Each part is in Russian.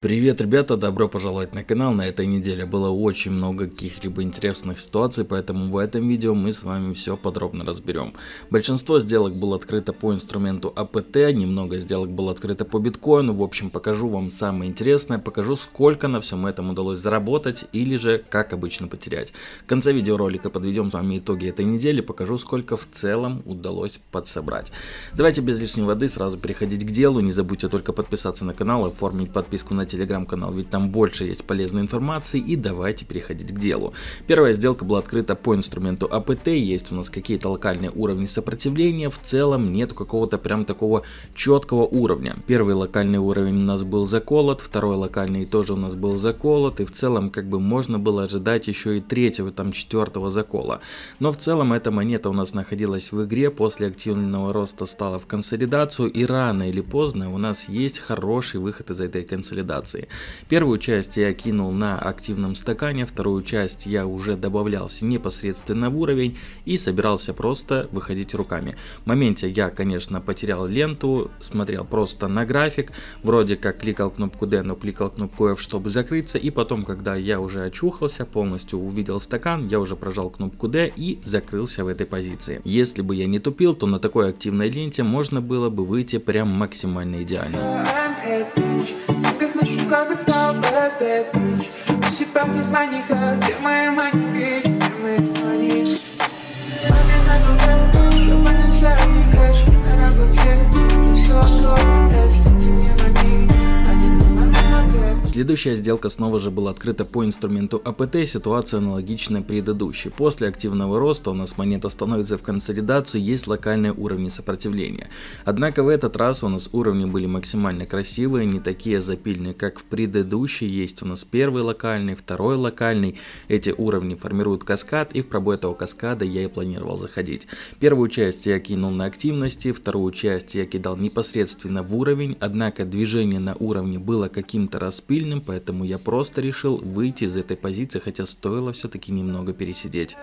Привет, ребята, добро пожаловать на канал. На этой неделе было очень много каких-либо интересных ситуаций, поэтому в этом видео мы с вами все подробно разберем. Большинство сделок было открыто по инструменту АПТ, немного сделок было открыто по биткоину. В общем, покажу вам самое интересное, покажу сколько на всем этом удалось заработать или же как обычно потерять. В конце видеоролика подведем с вами итоги этой недели, покажу сколько в целом удалось подсобрать. Давайте без лишней воды сразу переходить к делу. Не забудьте только подписаться на канал, оформить подписку на телеграм-канал, ведь там больше есть полезной информации и давайте переходить к делу. Первая сделка была открыта по инструменту АПТ, есть у нас какие-то локальные уровни сопротивления, в целом нету какого-то прям такого четкого уровня. Первый локальный уровень у нас был заколот, второй локальный тоже у нас был заколот, и в целом как бы можно было ожидать еще и третьего, там четвертого закола. Но в целом эта монета у нас находилась в игре, после активного роста стала в консолидацию, и рано или поздно у нас есть хороший выход из этой консолидации рекомендации. Первую часть я кинул на активном стакане, вторую часть я уже добавлялся непосредственно в уровень и собирался просто выходить руками. В моменте я, конечно, потерял ленту, смотрел просто на график, вроде как кликал кнопку D, но кликал кнопку F, чтобы закрыться, и потом, когда я уже очухался, полностью увидел стакан, я уже прожал кнопку D и закрылся в этой позиции. Если бы я не тупил, то на такой активной ленте можно было бы выйти прям максимально идеально. Bad, bad bitch До сих пор не знаю никак, где мои мании, Следующая сделка снова же была открыта по инструменту АПТ, ситуация аналогичная предыдущей. После активного роста у нас монета становится в консолидацию, есть локальные уровни сопротивления. Однако в этот раз у нас уровни были максимально красивые, не такие запильные, как в предыдущей. Есть у нас первый локальный, второй локальный. Эти уровни формируют каскад, и в пробой этого каскада я и планировал заходить. Первую часть я кинул на активности, вторую часть я кидал непосредственно в уровень, однако движение на уровне было каким-то распыльным, сильным, поэтому я просто решил выйти из этой позиции, хотя стоило все-таки немного пересидеть.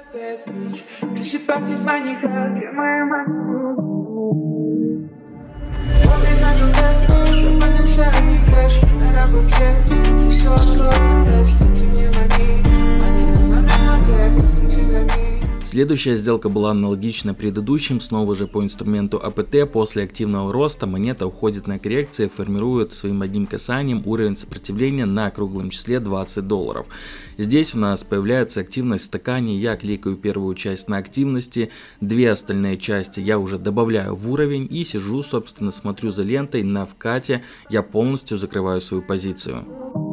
Следующая сделка была аналогична предыдущим, снова же по инструменту АПТ. После активного роста монета уходит на коррекции, формирует своим одним касанием уровень сопротивления на круглом числе 20 долларов. Здесь у нас появляется активность в стакане, я кликаю первую часть на активности, две остальные части я уже добавляю в уровень и сижу, собственно, смотрю за лентой на вкате, я полностью закрываю свою позицию.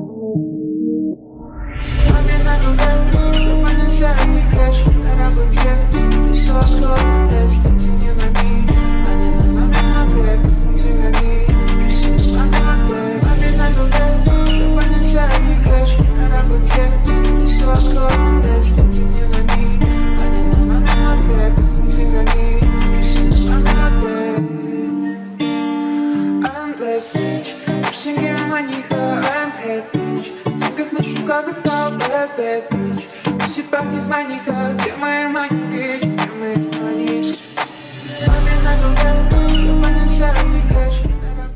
mind, you go through my mind.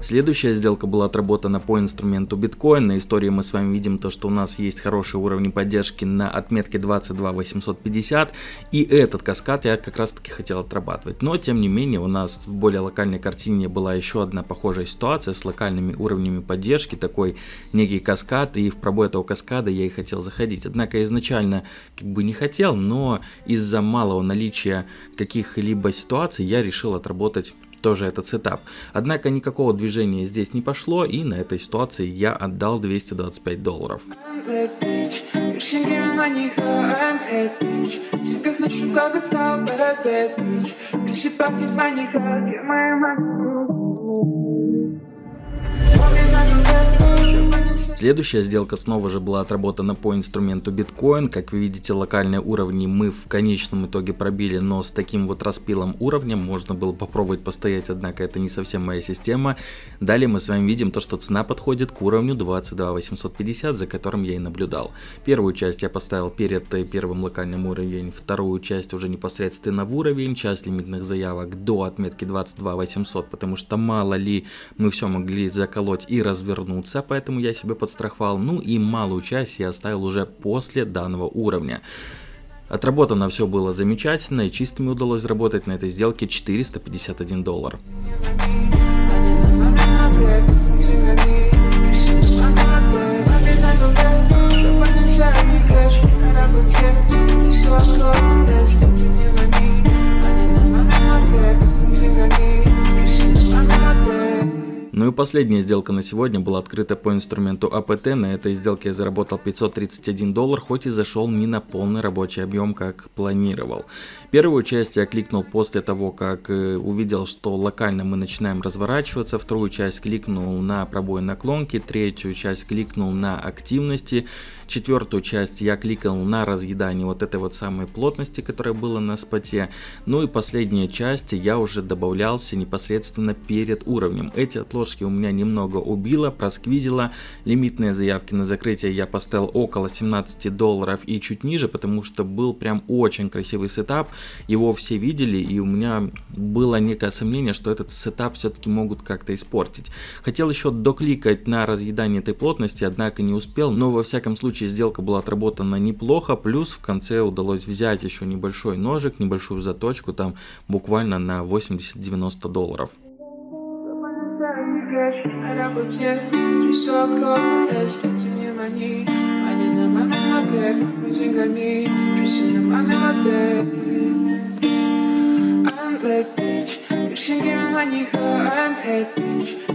Следующая сделка была отработана по инструменту биткоин. На истории мы с вами видим то, что у нас есть хорошие уровни поддержки на отметке 22 850. И этот каскад я как раз таки хотел отрабатывать. Но тем не менее у нас в более локальной картине была еще одна похожая ситуация с локальными уровнями поддержки. Такой некий каскад. И в пробой этого каскада я и хотел заходить. Однако изначально как бы не хотел, но из-за малого наличия каких-либо ситуаций я решил отработать тоже этот сетап. Однако никакого движения здесь не пошло и на этой ситуации я отдал 225 долларов. Следующая сделка снова же была отработана по инструменту биткоин. Как вы видите, локальные уровни мы в конечном итоге пробили, но с таким вот распилом уровня можно было попробовать постоять, однако это не совсем моя система. Далее мы с вами видим то, что цена подходит к уровню 22 850, за которым я и наблюдал. Первую часть я поставил перед первым локальным уровнем, вторую часть уже непосредственно в уровень, часть лимитных заявок до отметки 22 800, потому что мало ли мы все могли заколоть и развернуться, поэтому я себе подставил подстраховал, ну и малую часть я оставил уже после данного уровня. Отработано все было замечательно и чистыми удалось заработать на этой сделке 451 доллар. Последняя сделка на сегодня была открыта по инструменту АПТ. На этой сделке я заработал 531 доллар, хоть и зашел не на полный рабочий объем, как планировал. Первую часть я кликнул после того, как э, увидел, что локально мы начинаем разворачиваться. Вторую часть кликнул на пробой наклонки. Третью часть кликнул на активности. Четвертую часть я кликал на разъедание вот этой вот самой плотности, которая была на споте. Ну и последняя часть я уже добавлялся непосредственно перед уровнем. Эти отложки у меня немного убило, просквизило. Лимитные заявки на закрытие я поставил около 17 долларов и чуть ниже, потому что был прям очень красивый сетап. Его все видели и у меня было некое сомнение, что этот сетап все-таки могут как-то испортить. Хотел еще докликать на разъедание этой плотности, однако не успел, но во всяком случае случае сделка была отработана неплохо, плюс в конце удалось взять еще небольшой ножик, небольшую заточку, там буквально на 80-90 долларов.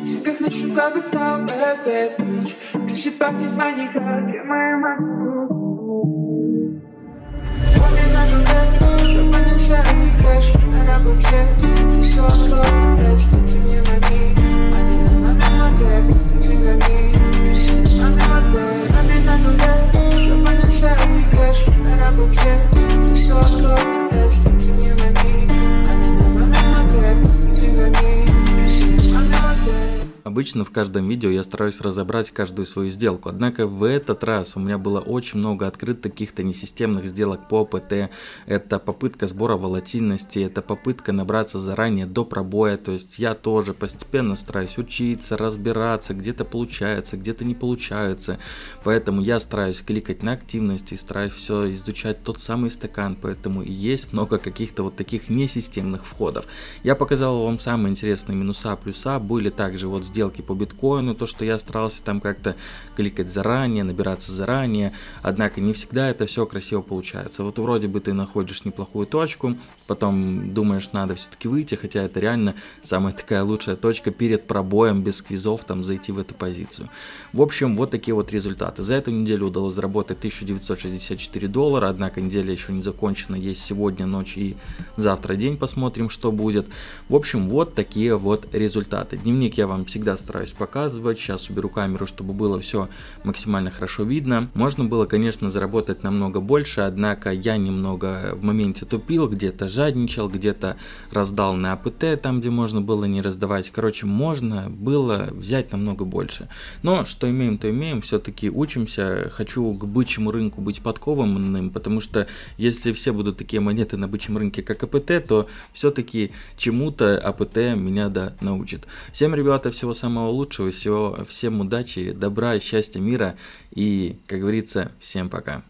Тебе ночью как бы bad bitch Ты себе пахнешь маниха, где моя мать Помни на туда, чтобы не сами кэш На работе, Обычно в каждом видео я стараюсь разобрать каждую свою сделку, однако в этот раз у меня было очень много открытых каких-то несистемных сделок по ПТ. Это попытка сбора волатильности, это попытка набраться заранее до пробоя, то есть я тоже постепенно стараюсь учиться, разбираться, где-то получается, где-то не получается. Поэтому я стараюсь кликать на активности, стараюсь все изучать тот самый стакан, поэтому и есть много каких-то вот таких несистемных входов. Я показал вам самые интересные минуса, плюса, были также вот сделки сделки по биткоину, то, что я старался там как-то кликать заранее, набираться заранее, однако не всегда это все красиво получается. Вот вроде бы ты находишь неплохую точку, потом думаешь, надо все-таки выйти, хотя это реально самая такая лучшая точка перед пробоем без квизов там зайти в эту позицию. В общем, вот такие вот результаты. За эту неделю удалось заработать 1964 доллара, однако неделя еще не закончена, есть сегодня ночь и завтра день, посмотрим, что будет. В общем, вот такие вот результаты. Дневник я вам всегда всегда стараюсь показывать. Сейчас уберу камеру, чтобы было все максимально хорошо видно. Можно было, конечно, заработать намного больше, однако я немного в моменте тупил, где-то жадничал, где-то раздал на АПТ, там, где можно было не раздавать. Короче, можно было взять намного больше. Но что имеем, то имеем. Все-таки учимся. Хочу к бычьему рынку быть подкованным, потому что если все будут такие монеты на бычьем рынке, как АПТ, то все-таки чему-то АПТ меня да научит. Всем, ребята, всего самого лучшего, всего, всем удачи, добра, счастья, мира и, как говорится, всем пока.